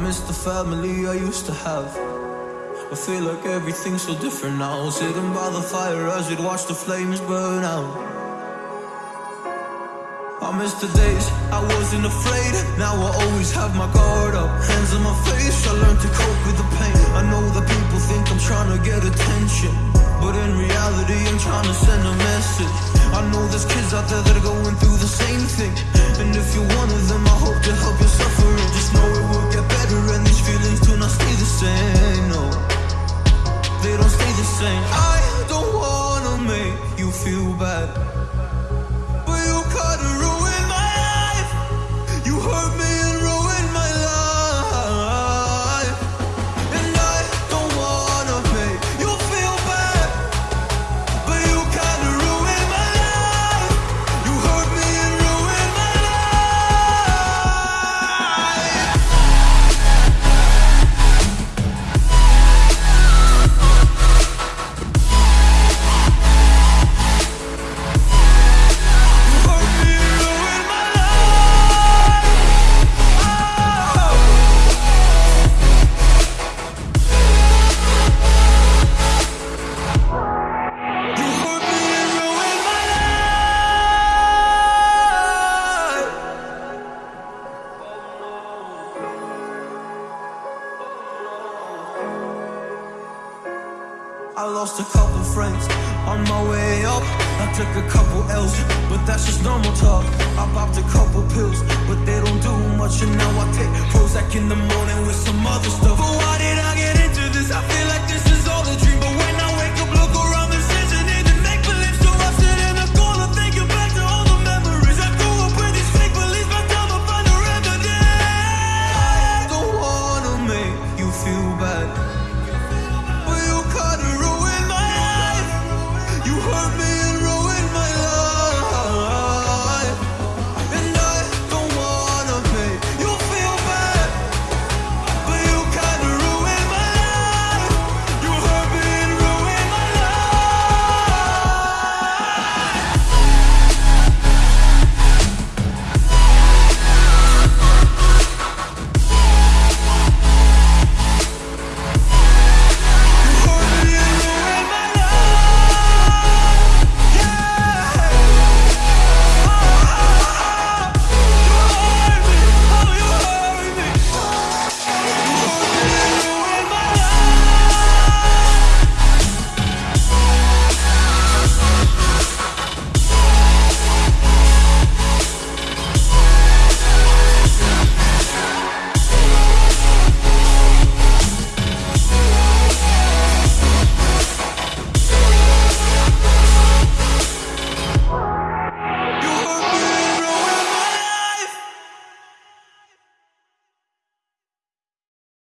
miss the family I used to have. I feel like everything's so different now. Sitting by the fire as we'd watch the flames burn out. I miss the days I wasn't afraid. Now I always have my guard up. Hands on my face, I learned to cope with the pain. I know that people think I'm trying to get attention. But in reality, I'm trying to send a message. I know there's kids out there that are going through the same thing. And if you're one of them, I hope same. I don't wanna make you feel bad. I lost a couple friends on my way up. I took a couple L's, but that's just normal talk. I popped a couple pills, but they don't do much. And now I take Prozac in the morning with some other stuff.